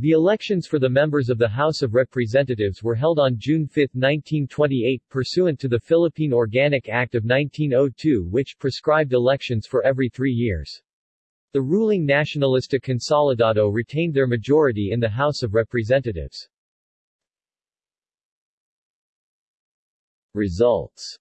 The elections for the members of the House of Representatives were held on June 5, 1928, pursuant to the Philippine Organic Act of 1902 which prescribed elections for every three years. The ruling Nacionalista Consolidado retained their majority in the House of Representatives. Results